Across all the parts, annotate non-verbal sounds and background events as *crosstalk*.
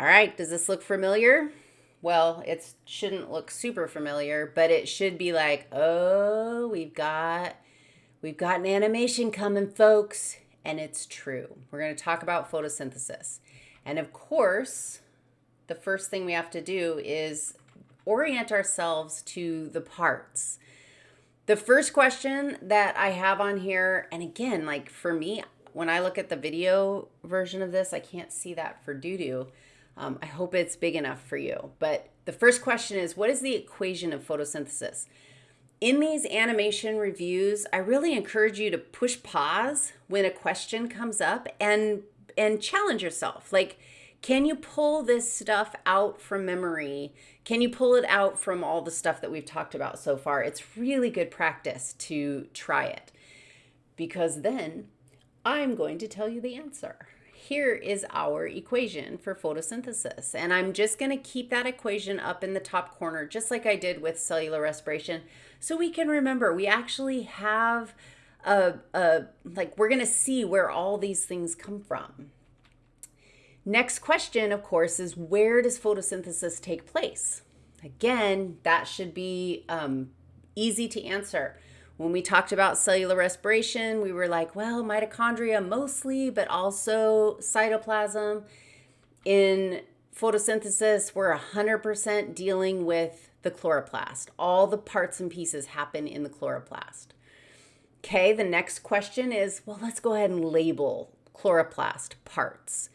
All right, does this look familiar? Well, it shouldn't look super familiar, but it should be like, oh, we've got we've got an animation coming, folks. And it's true. We're going to talk about photosynthesis. And of course, the first thing we have to do is orient ourselves to the parts. The first question that I have on here, and again, like for me, when I look at the video version of this, I can't see that for doo-doo. Um, I hope it's big enough for you. But the first question is, what is the equation of photosynthesis? In these animation reviews, I really encourage you to push pause when a question comes up and and challenge yourself. Like, can you pull this stuff out from memory? Can you pull it out from all the stuff that we've talked about so far? It's really good practice to try it because then I'm going to tell you the answer. Here is our equation for photosynthesis. And I'm just going to keep that equation up in the top corner, just like I did with cellular respiration, so we can remember we actually have a, a like, we're going to see where all these things come from. Next question, of course, is where does photosynthesis take place? Again, that should be um, easy to answer. When we talked about cellular respiration, we were like, well, mitochondria mostly, but also cytoplasm. In photosynthesis, we're 100% dealing with the chloroplast. All the parts and pieces happen in the chloroplast. Okay, the next question is, well, let's go ahead and label chloroplast parts.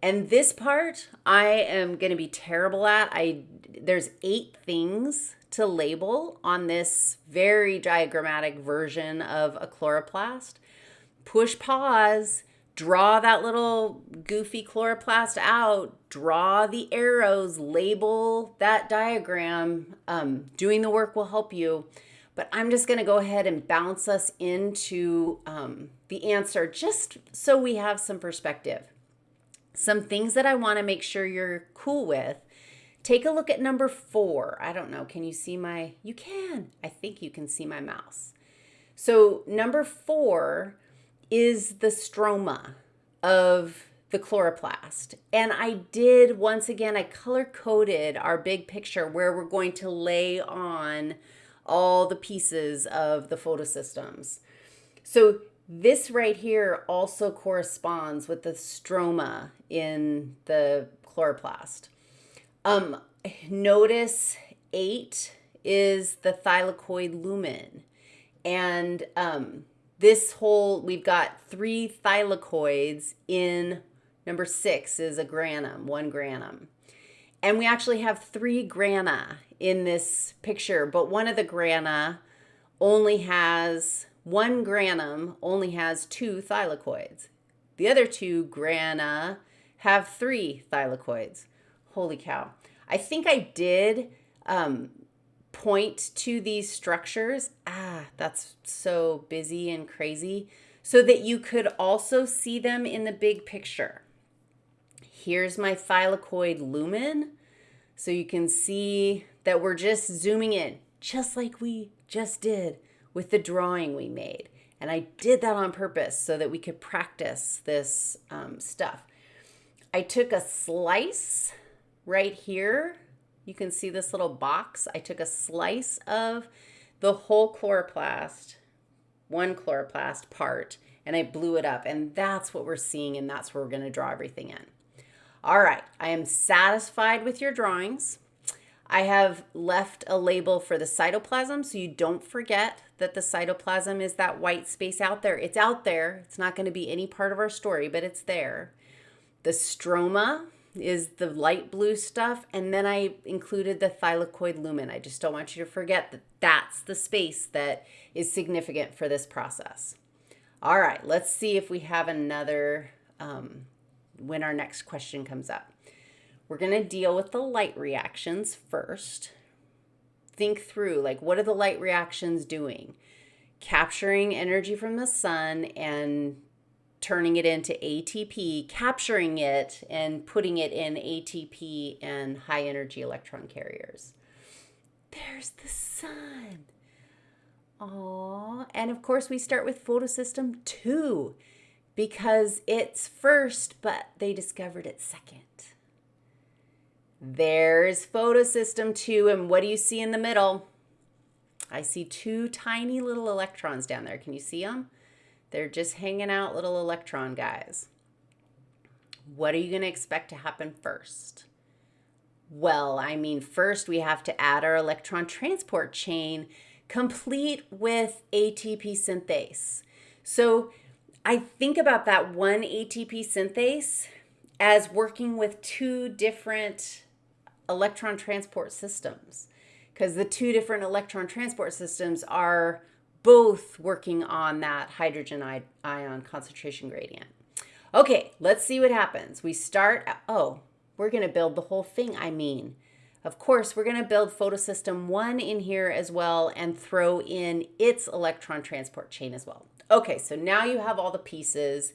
And this part I am going to be terrible at. I there's eight things to label on this very diagrammatic version of a chloroplast. Push pause, draw that little goofy chloroplast out, draw the arrows, label that diagram. Um, doing the work will help you. But I'm just going to go ahead and bounce us into um, the answer just so we have some perspective. Some things that I want to make sure you're cool with Take a look at number four. I don't know. Can you see my, you can. I think you can see my mouse. So number four is the stroma of the chloroplast. And I did, once again, I color coded our big picture where we're going to lay on all the pieces of the photosystems. So this right here also corresponds with the stroma in the chloroplast. Um, notice eight is the thylakoid lumen. And um, this whole, we've got three thylakoids in number six is a granum, one granum. And we actually have three grana in this picture, but one of the grana only has, one granum only has two thylakoids. The other two grana have three thylakoids. Holy cow. I think I did um, point to these structures. Ah, that's so busy and crazy. So that you could also see them in the big picture. Here's my thylakoid lumen. So you can see that we're just zooming in, just like we just did with the drawing we made. And I did that on purpose so that we could practice this um, stuff. I took a slice right here, you can see this little box. I took a slice of the whole chloroplast, one chloroplast part, and I blew it up. And that's what we're seeing, and that's where we're going to draw everything in. All right, I am satisfied with your drawings. I have left a label for the cytoplasm so you don't forget that the cytoplasm is that white space out there. It's out there. It's not going to be any part of our story, but it's there. The stroma is the light blue stuff. And then I included the thylakoid lumen. I just don't want you to forget that that's the space that is significant for this process. All right, let's see if we have another um, when our next question comes up. We're going to deal with the light reactions first. Think through, like, what are the light reactions doing? Capturing energy from the sun and turning it into ATP, capturing it and putting it in ATP and high energy electron carriers. There's the sun. Aww. And of course, we start with photosystem two because it's first, but they discovered it second. There's photosystem 2, and what do you see in the middle? I see two tiny little electrons down there. Can you see them? They're just hanging out little electron guys. What are you going to expect to happen first? Well, I mean, first we have to add our electron transport chain complete with ATP synthase. So I think about that one ATP synthase as working with two different electron transport systems because the two different electron transport systems are both working on that hydrogen ion concentration gradient. Okay, let's see what happens. We start, oh, we're to build the whole thing, I mean. Of course, we're to build photosystem 1 in here as well and throw in its electron transport chain as well. Okay, so now you have all the pieces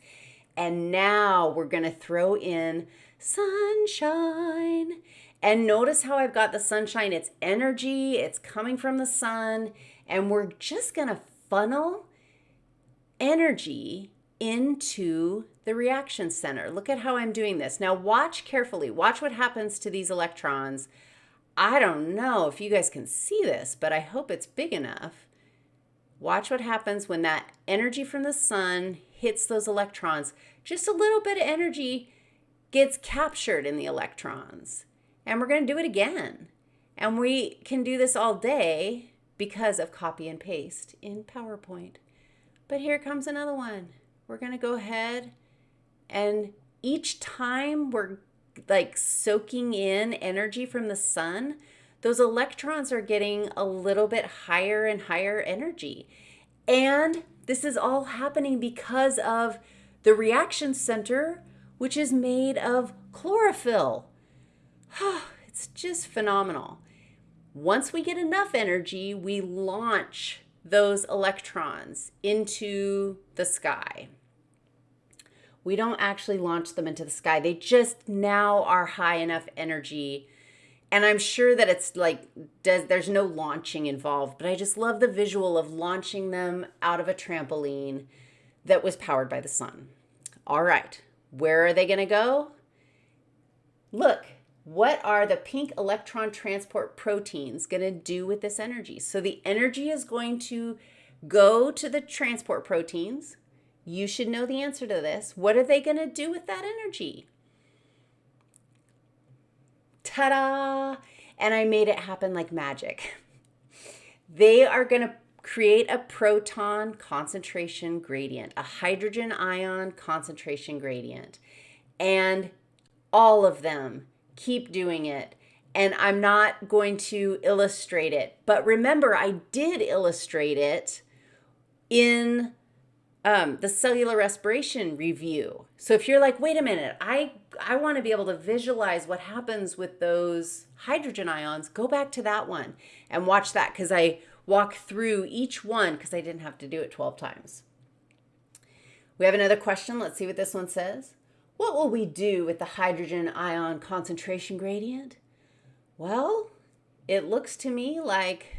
and now we're to throw in sunshine. And notice how I've got the sunshine. It's energy, it's coming from the sun, and we're just going to funnel energy into the reaction center. Look at how I'm doing this. Now watch carefully. Watch what happens to these electrons. I don't know if you guys can see this, but I hope it's big enough. Watch what happens when that energy from the sun hits those electrons. Just a little bit of energy gets captured in the electrons. And we're going to do it again. And we can do this all day because of copy and paste in PowerPoint. But here comes another one. We're going to go ahead and each time we're like soaking in energy from the sun, those electrons are getting a little bit higher and higher energy. And this is all happening because of the reaction center, which is made of chlorophyll. *sighs* it's just phenomenal. Once we get enough energy, we launch those electrons into the sky. We don't actually launch them into the sky. They just now are high enough energy. And I'm sure that it's like, does, there's no launching involved, but I just love the visual of launching them out of a trampoline that was powered by the sun. All right, where are they going to go? Look, what are the pink electron transport proteins going to do with this energy? So the energy is going to go to the transport proteins. You should know the answer to this. What are they going to do with that energy? Ta-da! And I made it happen like magic. *laughs* They are going to create a proton concentration gradient, a hydrogen ion concentration gradient. And all of them keep doing it. And I'm not going to illustrate it. But remember, I did illustrate it in um, the cellular respiration review. So if you're like, wait a minute, I, I want to be able to visualize what happens with those hydrogen ions, go back to that one and watch that because I walk through each one because I didn't have to do it 12 times. We have another question. Let's see what this one says. What will we do with the hydrogen ion concentration gradient? Well, it looks to me like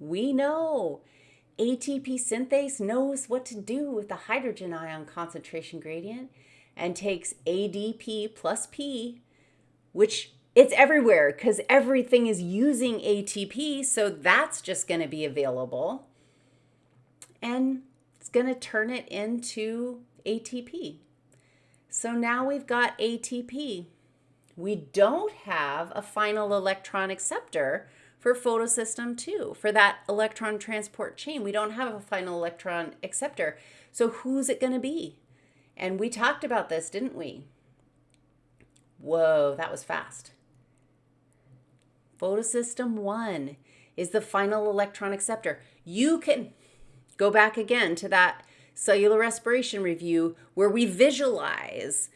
we know. ATP synthase knows what to do with the hydrogen ion concentration gradient and takes ADP plus P, which it's everywhere because everything is using ATP, so that's just going to be available. And it's going to turn it into ATP. So now we've got ATP. We don't have a final electron acceptor for photosystem 2, for that electron transport chain. We don't have a final electron acceptor. So who's it going to be? And we talked about this, didn't we? Whoa, that was fast. Photosystem 1 is the final electron acceptor. You can go back again to that cellular respiration review where we visualize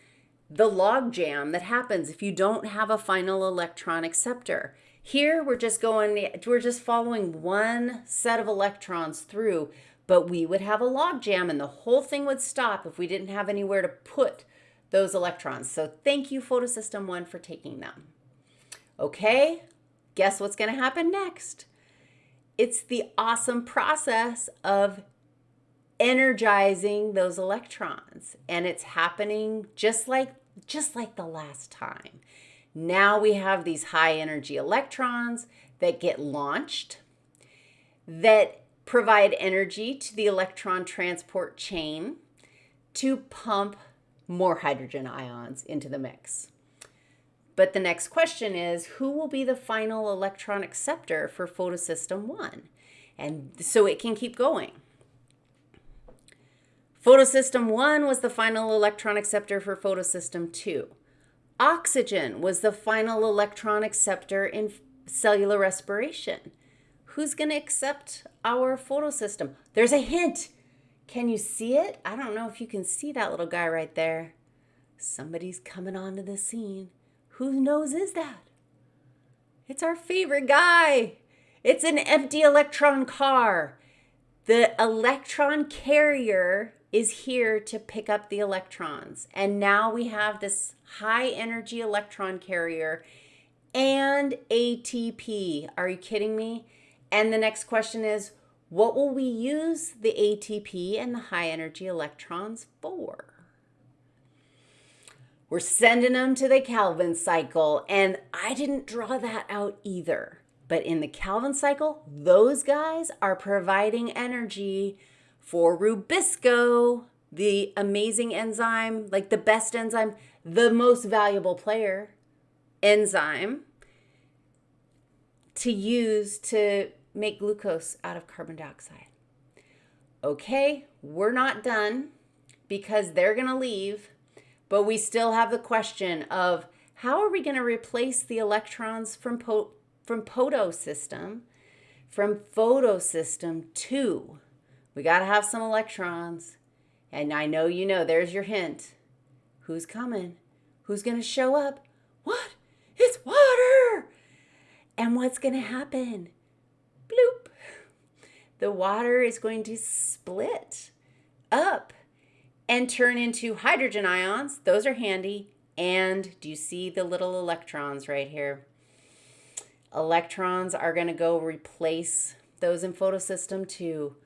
the logjam that happens if you don't have a final electron acceptor. Here we're just going, we're just following one set of electrons through, but we would have a logjam and the whole thing would stop if we didn't have anywhere to put those electrons. So thank you photosystem one for taking them. Okay, guess what's gonna happen next? It's the awesome process of energizing those electrons and it's happening just like just like the last time. Now we have these high energy electrons that get launched that provide energy to the electron transport chain to pump more hydrogen ions into the mix. But the next question is who will be the final electron acceptor for photosystem 1? And so it can keep going. Photosystem 1 was the final electron acceptor for photosystem 2. Oxygen was the final electron acceptor in cellular respiration. Who's going to accept our photosystem? There's a hint. Can you see it? I don't know if you can see that little guy right there. Somebody's coming onto the scene. Whose nose is that? It's our favorite guy. It's an empty electron car. The electron carrier is here to pick up the electrons. And now we have this high energy electron carrier and ATP. Are you kidding me? And the next question is, what will we use the ATP and the high energy electrons for? We're sending them to the Calvin cycle, and I didn't draw that out either. But in the Calvin cycle, those guys are providing energy for Rubisco, the amazing enzyme, like the best enzyme, the most valuable player enzyme to use to make glucose out of carbon dioxide. Okay, we're not done because they're going to leave, but we still have the question of how are we going to replace the electrons from po- from photosystem from photosystem 2. We got to have some electrons. And I know you know, there's your hint. Who's coming? Who's going to show up? What? It's water! And what's going to happen? bloop, the water is going to split up and turn into hydrogen ions. Those are handy. And do you see the little electrons right here? Electrons are going to go replace those in photosystem 2.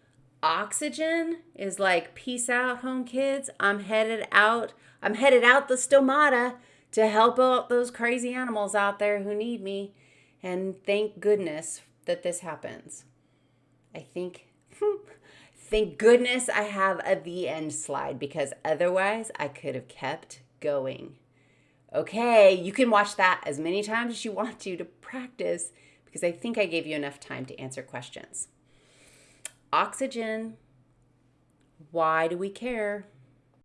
Oxygen is like, peace out, home kids. I'm headed out. I'm headed out the stomata to help out those crazy animals out there who need me. And thank goodness that this happens. I think, *laughs* thank goodness I have a the end slide because otherwise I could have kept going. Okay, you can watch that as many times as you want to to practice because I think I gave you enough time to answer questions. Oxygen, why do we care?